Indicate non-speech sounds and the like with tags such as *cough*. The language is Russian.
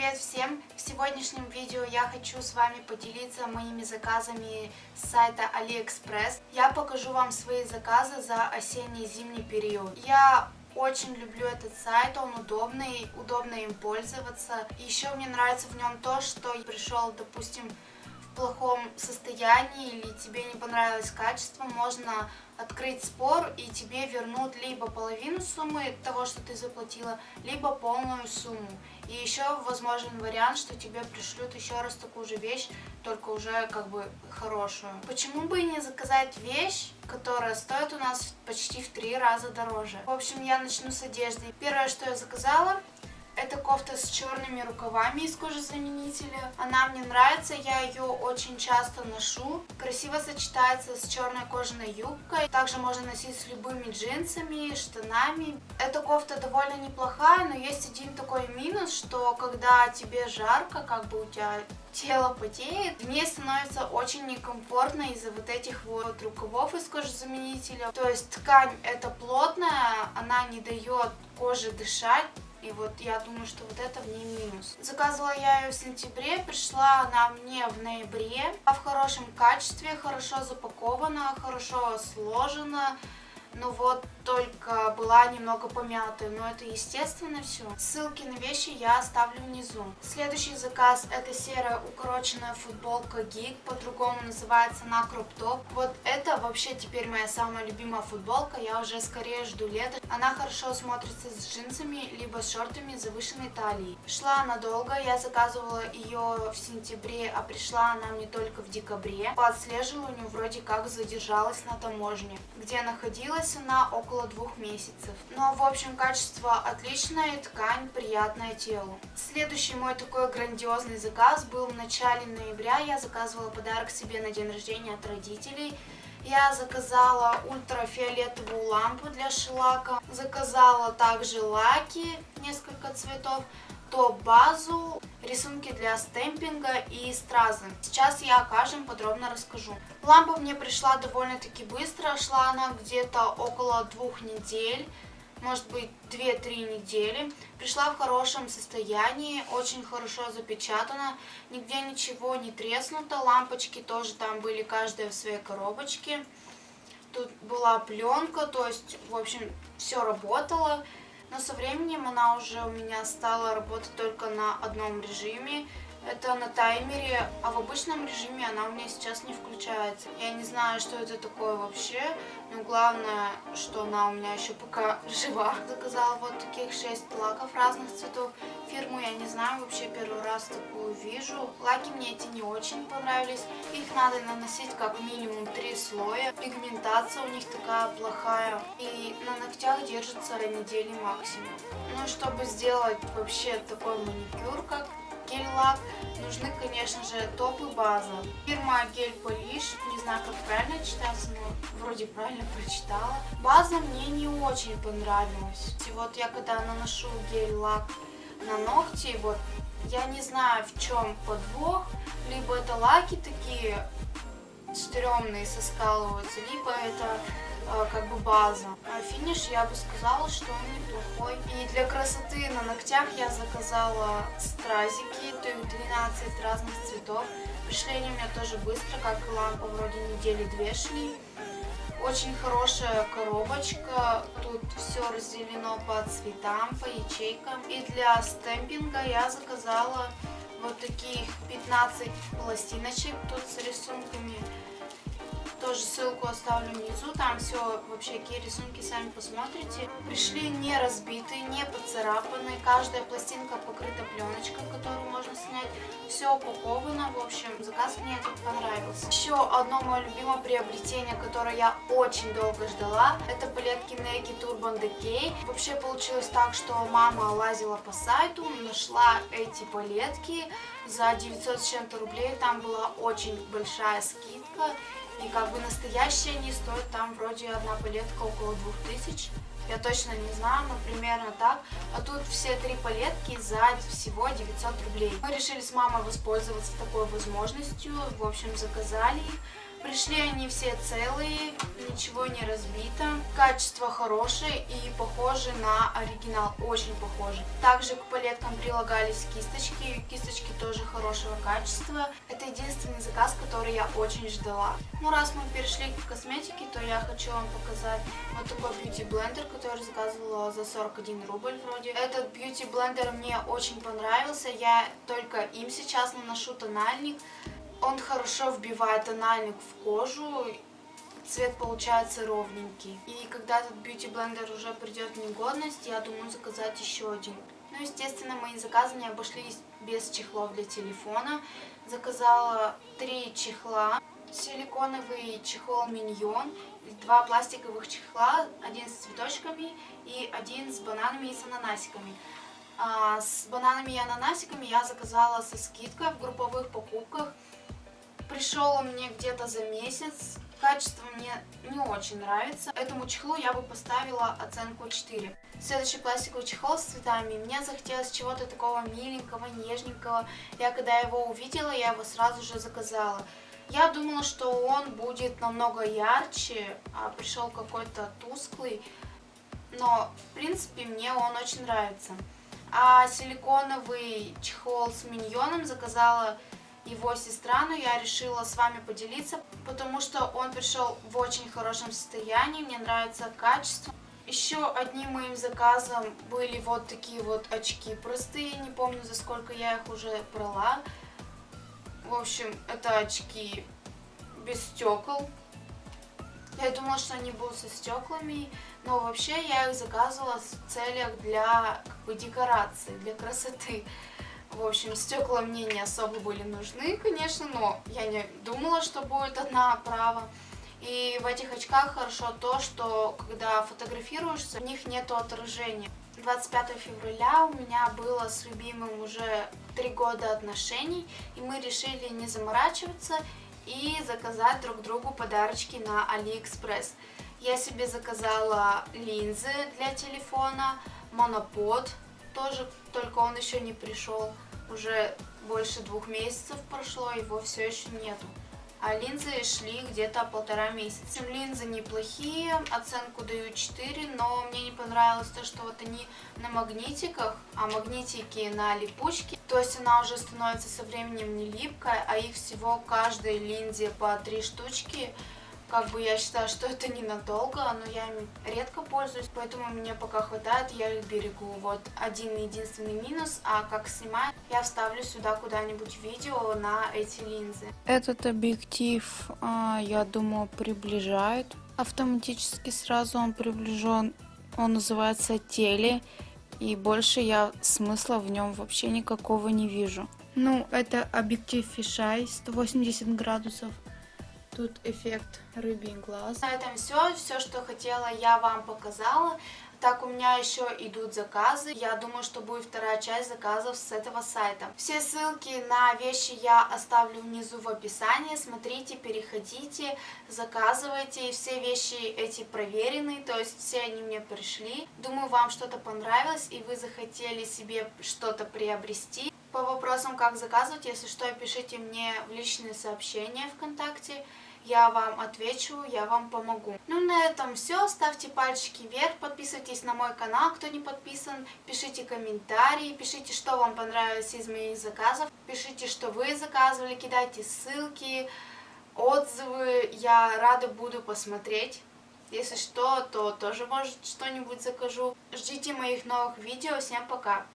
Привет всем! В сегодняшнем видео я хочу с вами поделиться моими заказами с сайта AliExpress. Я покажу вам свои заказы за осенне-зимний период. Я очень люблю этот сайт, он удобный, удобно им пользоваться. Еще мне нравится в нем то, что пришел, допустим, плохом состоянии или тебе не понравилось качество, можно открыть спор и тебе вернут либо половину суммы того, что ты заплатила, либо полную сумму. И еще возможен вариант, что тебе пришлют еще раз такую же вещь, только уже как бы хорошую. Почему бы и не заказать вещь, которая стоит у нас почти в три раза дороже? В общем, я начну с одежды. Первое, что я заказала, это кофта с черными рукавами из кожезаменителя. Она мне нравится, я ее очень часто ношу. Красиво сочетается с черной кожаной юбкой. Также можно носить с любыми джинсами, штанами. Эта кофта довольно неплохая, но есть один такой минус, что когда тебе жарко, как бы у тебя тело потеет, мне становится очень некомфортно из-за вот этих вот рукавов из кожезаменителя. То есть ткань это плотная, она не дает коже дышать, и вот я думаю, что вот это в ней минус. Заказывала я ее в сентябре, пришла она мне в ноябре. В хорошем качестве, хорошо запакована, хорошо сложена. Но вот только была немного помятая, но это естественно все. Ссылки на вещи я оставлю внизу. Следующий заказ это серая укороченная футболка Geek, по-другому называется на кроп-топ. Вот это вообще теперь моя самая любимая футболка, я уже скорее жду лета. Она хорошо смотрится с джинсами, либо с шортами завышенной талии. Шла она долго, я заказывала ее в сентябре, а пришла она мне только в декабре. По отслеживанию вроде как задержалась на таможне, где находилась она около около двух месяцев. Но, в общем, качество отличное, ткань приятная телу. Следующий мой такой грандиозный заказ был в начале ноября. Я заказывала подарок себе на день рождения от родителей. Я заказала ультрафиолетовую лампу для шелака. Заказала также лаки, несколько цветов топ-базу, рисунки для стемпинга и стразы. Сейчас я о каждом подробно расскажу. Лампа мне пришла довольно-таки быстро, шла она где-то около двух недель, может быть 2-3 недели. Пришла в хорошем состоянии, очень хорошо запечатана, нигде ничего не треснуто, лампочки тоже там были каждая в своей коробочке. Тут была пленка, то есть, в общем, все работало. Но со временем она уже у меня стала работать только на одном режиме. Это на таймере, а в обычном режиме она у меня сейчас не включается. Я не знаю, что это такое вообще, но главное, что она у меня еще пока *laughs* жива. Заказала вот таких 6 лаков разных цветов. Фирму я не знаю, вообще первый раз такую вижу. Лаки мне эти не очень понравились. Их надо наносить как минимум 3 слоя. Пигментация у них такая плохая. И на ногтях держится недели максимум. Ну, чтобы сделать вообще такой маникюр, как гель-лак. Нужны, конечно же, топ и база. Фирма Гель Полиш, не знаю, как правильно читается, но вроде правильно прочитала. База мне не очень понравилась. И вот я когда наношу гель-лак на ногти, вот, я не знаю, в чем подвох. Либо это лаки такие стрёмные соскалываются, либо это как бы база. А финиш я бы сказала, что он неплохой. И для красоты на ногтях я заказала стразики, то есть 12 разных цветов. Пришли они у меня тоже быстро, как и лампа, вроде недели две шли. Очень хорошая коробочка, тут все разделено по цветам, по ячейкам. И для стемпинга я заказала вот таких 15 пластиночек тут с рисунками. Тоже ссылку оставлю внизу, там все вообще какие рисунки сами посмотрите. Пришли не разбитые, не поцарапанные, каждая пластинка покрыта пленочкой, которую можно снять. Все упаковано, в общем, заказ мне этот понравился. Еще одно мое любимое приобретение, которое я очень долго ждала, это палетки Nike Turban Decay. Вообще получилось так, что мама лазила по сайту, нашла эти палетки за 900 с чем-то рублей, там была очень большая скидка. И как бы настоящие они стоят там вроде одна палетка около 2000. Я точно не знаю, но примерно так. А тут все три палетки за всего 900 рублей. Мы решили с мамой воспользоваться такой возможностью. В общем, заказали их. Пришли они все целые, ничего не разбито. Качество хорошее и похоже на оригинал, очень похоже. Также к палеткам прилагались кисточки, кисточки тоже хорошего качества. Это единственный заказ, который я очень ждала. Ну раз мы перешли к косметике, то я хочу вам показать вот такой бьюти блендер, который заказывала за 41 рубль вроде. Этот бьюти блендер мне очень понравился, я только им сейчас наношу тональник. Он хорошо вбивает тональник в кожу, цвет получается ровненький. И когда этот бьюти блендер уже придет в негодность, я думаю заказать еще один. Ну, естественно, мои заказы не обошлись без чехлов для телефона. Заказала три чехла. Силиконовый чехол Миньон, два пластиковых чехла, один с цветочками и один с бананами и с ананасиками. А, с бананами и ананасиками я заказала со скидкой в групповых покупках. Пришел он мне где-то за месяц. Качество мне не очень нравится. Этому чехлу я бы поставила оценку 4. Следующий пластиковый чехол с цветами. Мне захотелось чего-то такого миленького, нежненького. Я когда его увидела, я его сразу же заказала. Я думала, что он будет намного ярче, а пришел какой-то тусклый. Но, в принципе, мне он очень нравится. А силиконовый чехол с миньоном заказала его сестра, но я решила с вами поделиться, потому что он пришел в очень хорошем состоянии, мне нравится качество. Еще одним моим заказом были вот такие вот очки простые, не помню за сколько я их уже брала. В общем, это очки без стекол. Я думала, что они будут со стеклами, но вообще я их заказывала в целях для как бы, декорации, для красоты. В общем, стекла мне не особо были нужны, конечно, но я не думала, что будет одна оправа. И в этих очках хорошо то, что когда фотографируешься, в них нет отражения. 25 февраля у меня было с любимым уже три года отношений, и мы решили не заморачиваться и заказать друг другу подарочки на Алиэкспресс. Я себе заказала линзы для телефона, монопод, тоже, только он еще не пришел. Уже больше двух месяцев прошло, его все еще нету. А линзы шли где-то полтора месяца. Линзы неплохие, оценку даю 4, но мне не понравилось то, что вот они на магнитиках, а магнитики на липучке. То есть она уже становится со временем не липкая, а их всего каждой линзе по три штучки как бы я считаю, что это ненадолго, но я ими редко пользуюсь, поэтому мне пока хватает, я их берегу. Вот один единственный минус, а как снимать, я вставлю сюда куда-нибудь видео на эти линзы. Этот объектив, а, я думаю, приближает. Автоматически сразу он приближен. Он называется теле. И больше я смысла в нем вообще никакого не вижу. Ну, это объектив фишай 180 градусов. Тут эффект рыбий глаз. На этом все. Все, что хотела, я вам показала. Так, у меня еще идут заказы. Я думаю, что будет вторая часть заказов с этого сайта. Все ссылки на вещи я оставлю внизу в описании. Смотрите, переходите, заказывайте. Все вещи эти проверены, то есть все они мне пришли. Думаю, вам что-то понравилось и вы захотели себе что-то приобрести. По вопросам, как заказывать, если что, пишите мне в личные сообщения ВКонтакте я вам отвечу, я вам помогу. Ну, на этом все. Ставьте пальчики вверх, подписывайтесь на мой канал, кто не подписан. Пишите комментарии, пишите, что вам понравилось из моих заказов. Пишите, что вы заказывали, кидайте ссылки, отзывы. Я рада буду посмотреть. Если что, то тоже, может, что-нибудь закажу. Ждите моих новых видео. Всем пока!